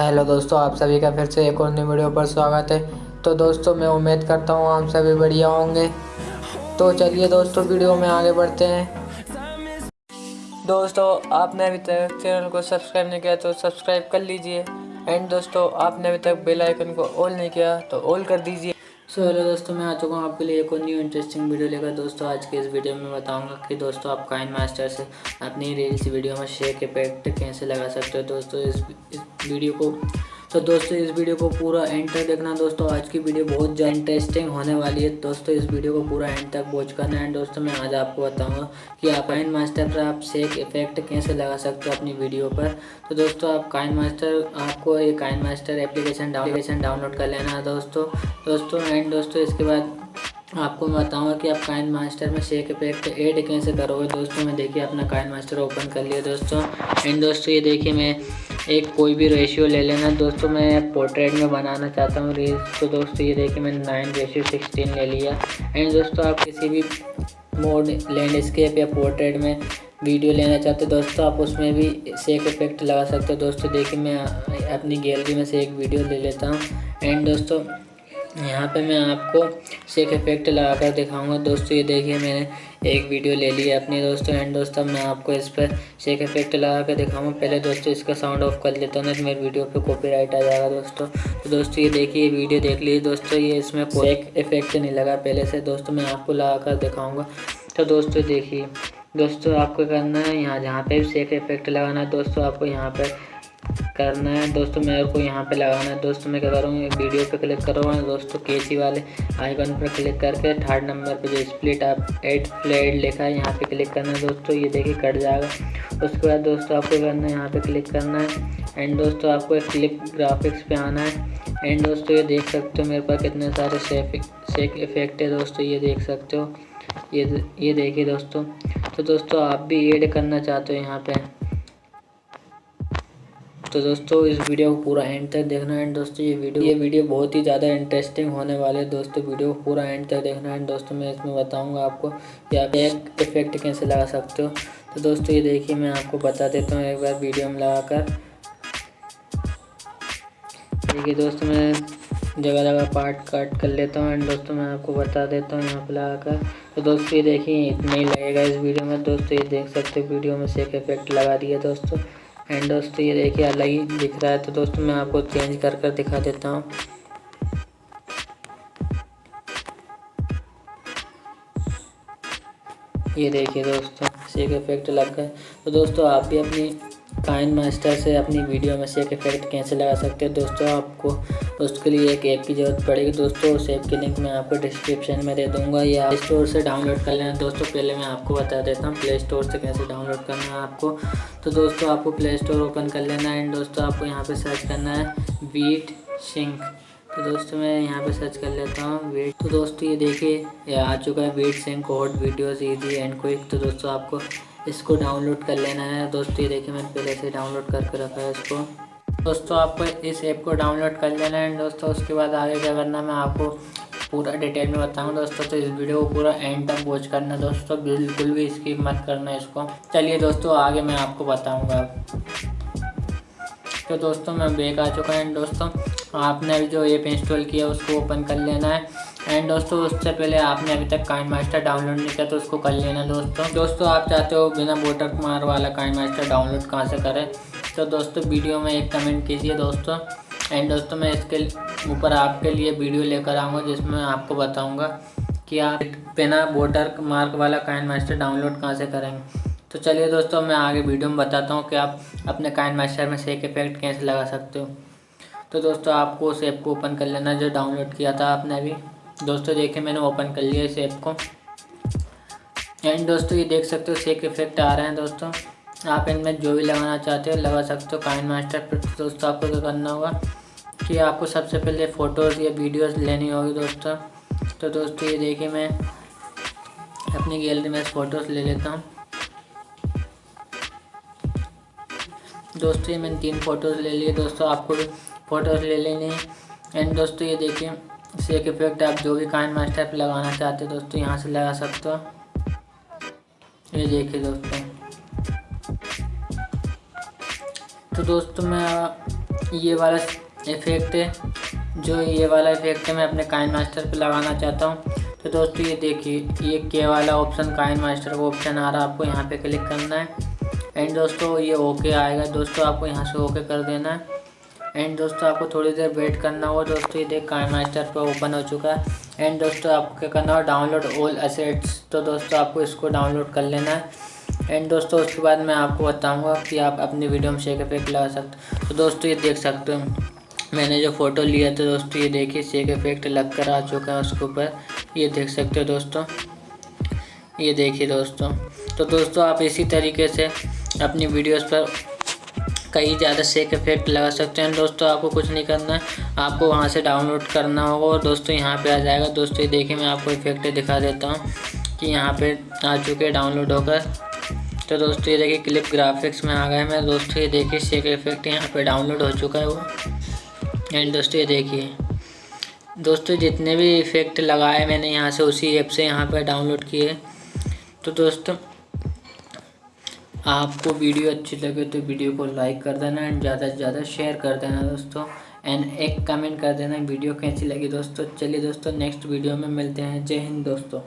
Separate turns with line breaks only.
Hello दोस्तों, आप सभी का फिर से एक और नई वीडियो पर स्वागत है। तो दोस्तों, मैं उम्मीद करता हूँ आप सभी बढ़िया होंगे। तो चलिए दोस्तों, वीडियो में आगे बढ़ते हैं। दोस्तों, आपने अभी तक चैनल को सब्सक्राइब नहीं किया तो सब्सक्राइब कर लीजिए। एंड दोस्तों, आपने अभी तक बेल आइकन को ऑल नहीं किया तो ऑल कर दीजिए। सो, हेलो दोस्तों, मैं आ चुका हूँ आपके लिए एक और न्यू इंटरेस्टिंग वीडियो लेकर। दोस्तों, आज के इस वीडियो में बताऊँगा कि दोस्तों, आप काइन मास्टर से अपनी रील्स वीडियो में शेक इफ़ेक्ट कैसे लगा सकते हो। दोस्तों इस वीडियो को। तो दोस्तों, इस वीडियो को पूरा एंड तक देखना। दोस्तों, आज की वीडियो बहुत ज़्यादा इंटरेस्टिंग होने वाली है। दोस्तों, इस वीडियो को पूरा एंड तक वॉच करना है। दोस्तों, मैं आज आपको बताऊँगा कि आप काइन मास्टर पर आप सेक इफ़ेक्ट कैसे लगा सकते हो अपनी वीडियो पर। तो दोस्तों, आप काइन मास्टर आपको ये KineMaster application application download कर लेना है। दोस्तों दोस्तों एंड दोस्तों, इसके बाद आपको मैं बताऊँगा कि आप काइन मास्टर में शेक इफ़ेक्ट ऐड कैसे करोगे। दोस्तों, मैं देखिए अपना काइन मास्टर ओपन कर लिया। दोस्तों एंड दोस्तों, ये देखिए मैं एक कोई भी रेशियो ले लेना। दोस्तों, मैं पोर्ट्रेट में बनाना चाहता हूँ रील्स तो दोस्तों, ये देखिए मैंने नाइन रेशियो सिक्सटीन ले लिया। एंड दोस्तों, आप किसी भी मोड लैंडस्केप या पोर्ट्रेट में वीडियो लेना चाहते हो, दोस्तों, आप उसमें भी सेक इफ़ेक्ट लगा सकते हो। दोस्तों, देखिए मैं अपनी गैलरी में से एक वीडियो ले लेता हूँ। एंड दोस्तों यहाँ पे मैं आपको सेक इफ़ेक्ट लगा कर दिखाऊँगा। दोस्तों ये देखिए मैंने एक वीडियो ले ली है अपने दोस्तों एंड दोस्तों मैं आपको इस पर सेक इफ़ेक्ट लगा कर दिखाऊँगा। पहले दोस्तों इसका साउंड ऑफ़ कर लेता हूँ ना तो मेरी वीडियो पे कॉपीराइट आ जाएगा दोस्तों। तो दोस्तों ये देखिए ये वीडियो देख लीजिए। दोस्तों ये इसमें कोई इफ़ेक्ट नहीं लगा। पहले से दोस्तों मैं आपको लगा कर दिखाऊँगा। तो दोस्तों देखिए दोस्तों आपको करना है यहाँ जहाँ पे भी सेक इफ़ेक्ट लगाना है दोस्तों आपको यहाँ पर करना है। दोस्तों मेरे को यहाँ पे लगाना है। दोस्तों, मैं क्या करूँगा वीडियो पे क्लिक करूँगा दोस्तों केसी वाले आइकन पर क्लिक करके थर्ड नंबर पे जो स्प्लिट आप एट फ्लेड लिखा है, यहाँ पे क्लिक करना है। दोस्तों, ये देखिए, कट जाएगा। उसके बाद दोस्तों, आपको करना है? यहाँ पे क्लिक करना है। एंड दोस्तों, आपको क्लिप ग्राफिक्स पे आना है। एंड दोस्तों, ये देख सकते हो मेरे पास कितने सारे सेक इफ़ेक्ट है। दोस्तों, ये देख सकते हो। ये ये देखिए दोस्तों। तो दोस्तों, आप भी एड करना चाहते हो यहाँ पे। तो दोस्तों, इस वीडियो को पूरा एंड तक देखना है। दोस्तों, ये वीडियो ये वीडियो बहुत ही ज़्यादा इंटरेस्टिंग होने वाले है। दोस्तों, वीडियो को पूरा एंड तक देखना है। दोस्तों, मैं इसमें बताऊँगा आपको कि आप एक इफ़ेक्ट कैसे लगा सकते हो। तो दोस्तों, ये देखिए, मैं आपको बता देता हूँ एक बार वीडियो में लगा कर देखिए दोस्तों, मैं जगह जगह पार्ट काट कर लेता हूँ। एंड दोस्तों, मैं आपको बता देता हूँ यहाँ पर लगा कर तो दोस्तों, ये देखिए, इतना ही लगेगा इस वीडियो में। दोस्तों, ये देख सकते हो, वीडियो में से एक इफ़ेक्ट लगा दिया दोस्तों। एंड दोस्तों, ये देखिए, अलग ही दिख रहा है। तो दोस्तों, मैं आपको चेंज कर कर दिखा देता हूँ। ये देखिए दोस्तों इसी का इफ़ेक्ट लग गए। तो दोस्तों, आप भी अपनी काइन मास्टर से अपनी वीडियो में सेक इफ़ेक्ट कैसे लगा सकते हैं? दोस्तों, आपको उसके लिए एक ऐप की ज़रूरत पड़ेगी। दोस्तों, उस ऐप की लिंक मैं आपको डिस्क्रिप्शन में दे दूँगा। या स्टोर से डाउनलोड कर लेना। दोस्तों, पहले मैं आपको बता देता हूँ प्ले स्टोर से कैसे डाउनलोड करना है आपको। तो दोस्तों, आपको प्ले स्टोर ओपन कर लेना है। एंड दोस्तों, आपको यहाँ पर सर्च करना है वीट सिंक तो दोस्तों, मैं यहाँ पे सर्च कर लेता हूँ वेट तो दोस्तों, ये देखिए आ चुका है wait sync hot videos easy and quick तो दोस्तों, आपको इसको डाउनलोड कर लेना है। दोस्तों, ये देखिए, मैंने पहले से डाउनलोड करके रखा है इसको। दोस्तों, आपको इस ऐप को डाउनलोड कर लेना है। दोस्तों, उसके बाद आगे क्या करना मैं आपको पूरा डिटेल में बताऊँ दोस्तों तो इस वीडियो को पूरा एंड तक वॉच करना दोस्तों, बिल्कुल भी इसकी मत करना इसको। चलिए दोस्तों, आगे मैं आपको बताऊँगा। तो दोस्तों, मैं बेक आ चुका है। दोस्तों, आपने अभी जो ऐप इंस्टॉल किया, उसको ओपन कर लेना है। एंड दोस्तों, उससे पहले आपने अभी तक काइन मास्टर डाउनलोड नहीं किया तो उसको कर लेना दोस्तों। दोस्तों, आप चाहते हो बिना वोटर मार वाला काइन मास्टर डाउनलोड कहाँ से करें? तो दोस्तों, वीडियो में एक कमेंट कीजिए दोस्तों। एंड दोस्तों, मैं इसके ऊपर आपके लिए वीडियो लेकर आऊँगा, जिसमें मैं आपको बताऊँगा कि आप बिना वोटर मार्क वाला काइन मास्टर डाउनलोड कहाँ से करेंगे तो चलिए दोस्तों, मैं आगे वीडियो में बताता हूँ कि आप अपने काइन मास्टर में सेक इफ़ेक्ट कैसे लगा सकते हो। तो दोस्तों, आपको उस ऐप को ओपन कर लेना जो डाउनलोड किया था आपने अभी। दोस्तों, देखिए, मैंने ओपन कर लिया इस ऐप को। एंड दोस्तों, ये देख सकते हो सेक इफ़ेक्ट आ रहे हैं दोस्तों। आप इनमें जो भी लगाना चाहते हो, लगा सकते हो काइन मास्टर पर। तो दोस्तों, आपको क्या करना होगा कि आपको सबसे पहले फ़ोटोज़ या वीडियोज़ लेनी होगी दोस्तों। तो दोस्तों, ये देखिए, मैं अपनी गैलरी में फ़ोटोज़ ले लेता हूँ। दोस्तों, ये मैंने तीन फ़ोटोज़ ले लिए। दोस्तों, आपको फ़ोटोज़ ले लेनी एंड दोस्तों, ये देखिए सेक इफ़ेक्ट आप जो भी काइन मास्टर पर लगाना चाहते हो दोस्तों, यहाँ से लगा सकते हो। ये देखिए दोस्तों। तो दोस्तों, मैं ये वाला इफ़ेक्ट है, जो ये वाला इफ़ेक्ट है, मैं अपने काइन मास्टर पे लगाना चाहता हूँ। तो दोस्तों, ये देखिए, ये के वाला ऑप्शन काइन मास्टर का ऑप्शन आ रहा है, आपको यहाँ पे क्लिक करना है। एंड दोस्तों, ये ओके आएगा। दोस्तों, आपको यहाँ से ओके कर देना है। एंड दोस्तों, आपको थोड़ी देर वेट करना होगा। दोस्तों, ये देख काइन मास्टर पर ओपन हो चुका है। एंड दोस्तों, आपको क्या करना होगा? डाउनलोड ऑल असेट्स तो दोस्तों, आपको इसको डाउनलोड कर लेना है। एंड दोस्तों, उसके बाद मैं आपको बताऊँगा कि आप अपनी वीडियो में शेक इफ़ेक्ट लगा सकते तो दोस्तों, ये देख सकते हो, मैंने जो फ़ोटो लिया था, दोस्तों, ये देखिए शेक इफ़ेक्ट लग कर आ चुका है उसके ऊपर। ये देख सकते हो दोस्तों। ये देखिए दोस्तों। तो दोस्तों, आप इसी तरीके से अपनी वीडियोस पर कई ज़्यादा सेक इफ़ेक्ट लगा सकते हैं। दोस्तों, आपको कुछ नहीं करना है। आपको वहाँ से डाउनलोड करना होगा और दोस्तों, यहाँ पे आ जाएगा। दोस्तों, ये देखिए, मैं आपको इफ़ेक्ट दिखा देता हूँ कि यहाँ पे आ चुके हैं डाउनलोड होकर। तो दोस्तों, ये देखिए क्लिप ग्राफिक्स में आ गए मैं। दोस्तों, ये देखिए सेक इफ़ेक्ट यहाँ पर डाउनलोड हो चुका है वो। एंड दोस्तों, ये देखिए, दोस्तों, जितने भी इफ़ेक्ट लगाए मैंने यहाँ से, उसी ऐप से यहाँ पर डाउनलोड किए। तो दोस्तों आपको वीडियो अच्छी लगे तो वीडियो को लाइक कर देना एंड ज़्यादा से ज़्यादा शेयर कर देना दोस्तों। एंड एक कमेंट कर देना वीडियो कैसी लगी दोस्तों। चलिए दोस्तों, नेक्स्ट वीडियो में मिलते हैं। जय हिंद दोस्तों।